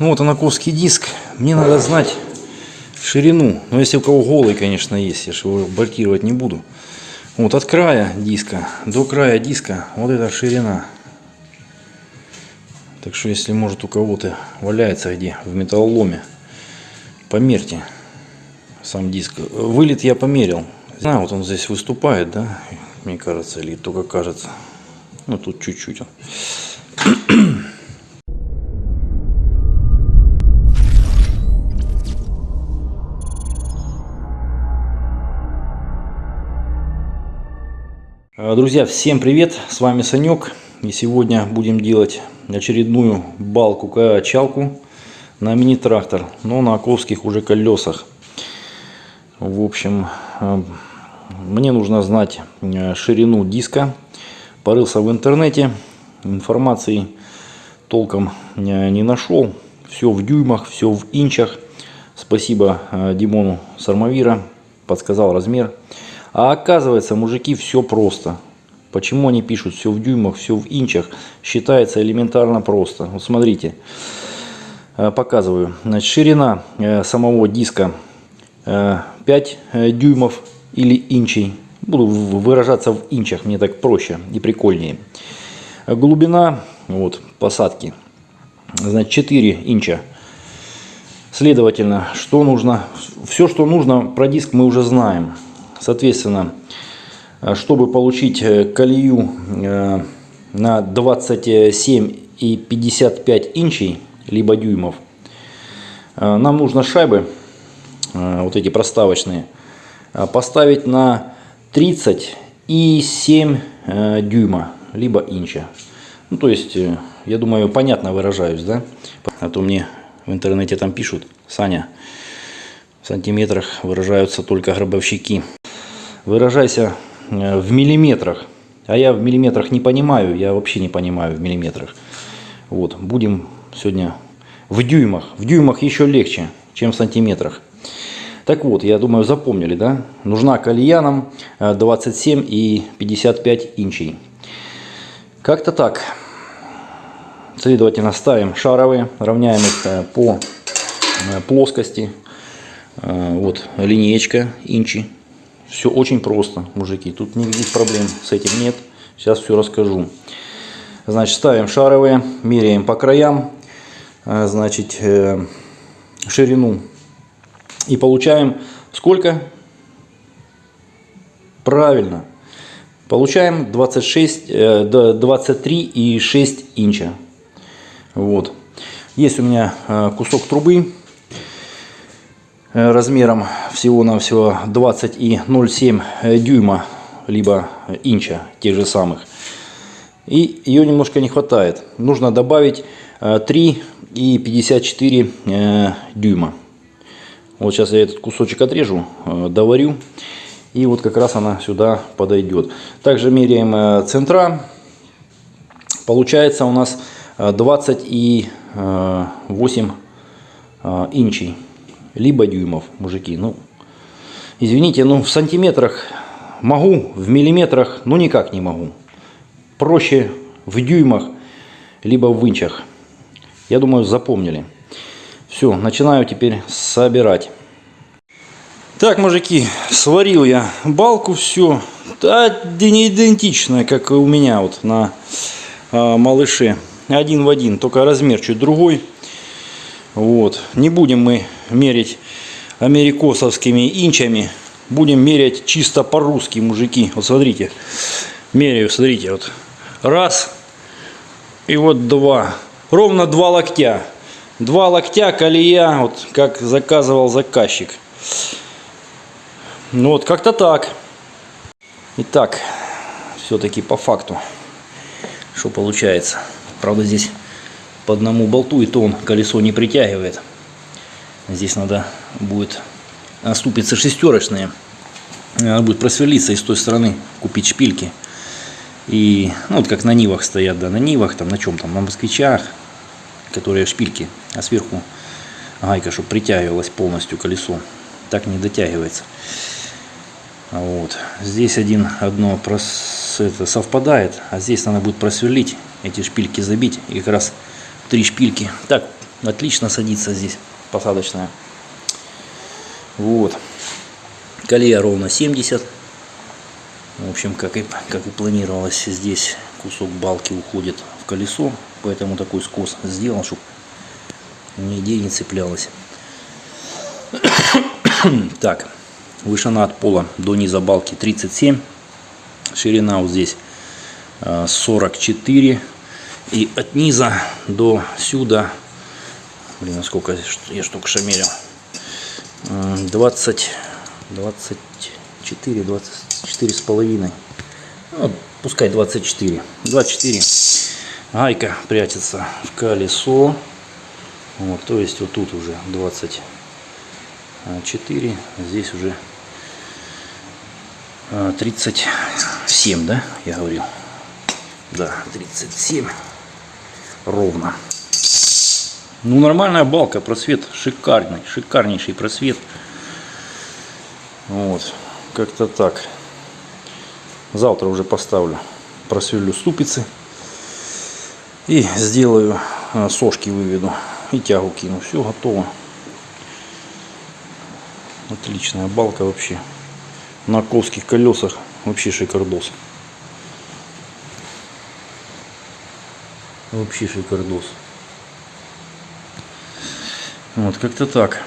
Ну вот анаковский диск. Мне надо знать ширину. Но если у кого голый, конечно, есть, я же его бортировать не буду. Вот от края диска до края диска вот эта ширина. Так что если может у кого-то валяется где в металлоломе, померьте сам диск. Вылет я померил. Знаю, вот он здесь выступает, да, мне кажется, или только кажется. Ну тут чуть-чуть он. Друзья, всем привет! С вами Санек. И сегодня будем делать очередную балку-качалку на мини-трактор, но на оковских уже колесах. В общем, э, мне нужно знать э, ширину диска. Порылся в интернете, информации толком э, не нашел. Все в дюймах, все в инчах. Спасибо Димону Сармавира, подсказал размер. А оказывается, мужики, все просто. Почему они пишут все в дюймах, все в инчах? Считается элементарно просто. Вот смотрите, э, показываю. Значит, ширина э, самого диска 5 э, дюймов или инчей. Буду выражаться в инчах, мне так проще и прикольнее. Глубина вот, посадки значит, 4 инча. Следовательно, что нужно? Все, что нужно про диск мы уже знаем. Соответственно, э, чтобы получить э, колею э, на 27 и 55 инчей, либо дюймов, нам нужно шайбы, вот эти проставочные, поставить на 30 и 7 дюйма, либо инча. Ну, то есть, я думаю, понятно выражаюсь, да? А то мне в интернете там пишут, Саня, в сантиметрах выражаются только гробовщики выражайся э, в миллиметрах. А я в миллиметрах не понимаю, я вообще не понимаю в миллиметрах. Вот, будем сегодня в дюймах. В дюймах еще легче, чем в сантиметрах. Так вот, я думаю, запомнили, да? Нужна колея нам 27 и 55 инчей. Как-то так. Следовательно, ставим шаровые, равняем их э, по э, плоскости. Вот линеечка инчи все очень просто, мужики. Тут никаких проблем с этим нет. Сейчас все расскажу. Значит, ставим шаровые, меряем по краям, э, значит, э, ширину. И получаем сколько? Правильно. Получаем 26, 23,6 э, инча. Вот. Есть у меня кусок трубы размером всего-навсего 20,07 э, дюйма, либо инча тех же самых. И ее немножко не хватает. Нужно добавить 3,54 э, дюйма. Вот сейчас я этот кусочек отрежу, доварю. И вот как раз она сюда подойдет. Также меряем центра. Получается у нас 28 инчей либо дюймов, мужики. Ну, извините, ну в сантиметрах могу, в миллиметрах, ну никак не могу. Проще в дюймах, либо в инчах. Я думаю, запомнили. Все, начинаю теперь собирать. Так, мужики, сварил я балку, все. Да, не идентичная, как у меня вот на э, малыше. Один в один, только размер чуть другой. Вот. Не будем мы мерить америкосовскими инчами. Будем мерять чисто по-русски, мужики. Вот смотрите. Меряю, смотрите. Вот. Раз. И вот два. Ровно два локтя. Два локтя колея, вот как заказывал заказчик. Ну вот как-то так. Итак, все-таки по факту, что получается. Правда здесь по одному болту, и то он колесо не притягивает. Здесь надо будет ступицы шестерочные. Надо будет просверлиться и с той стороны купить шпильки. И, ну, вот как на Нивах стоят, да, на Нивах, там, на чем там, на москвичах, которые шпильки, а сверху гайка, чтобы притягивалась полностью колесо. Так не дотягивается. Вот. Здесь один, одно прос, это совпадает, а здесь надо будет просверлить, эти шпильки забить и как раз три шпильки. Так, Отлично садится здесь посадочная. Вот. Колея ровно 70. В общем, как и, как и планировалось, здесь кусок балки уходит в колесо. Поэтому такой скос сделал, чтобы нигде не цеплялось. так, вышина от пола до низа балки 37. Ширина вот здесь 44. И от низа до сюда, блин, сколько я штук шамерил, 20, 24, 24 с половиной, ну, пускай 24, 24. Гайка прячется в колесо, вот, то есть вот тут уже 24, здесь уже 37, да, я говорил. Да, 37 ровно. Ну, нормальная балка, просвет шикарный, шикарнейший просвет. Вот, как-то так. Завтра уже поставлю, просверлю ступицы. И сделаю, а, сошки выведу. И тягу кину. Все готово. Отличная балка вообще. На ковских колесах вообще шикардос. Вообще шикардос. Вот, как-то так.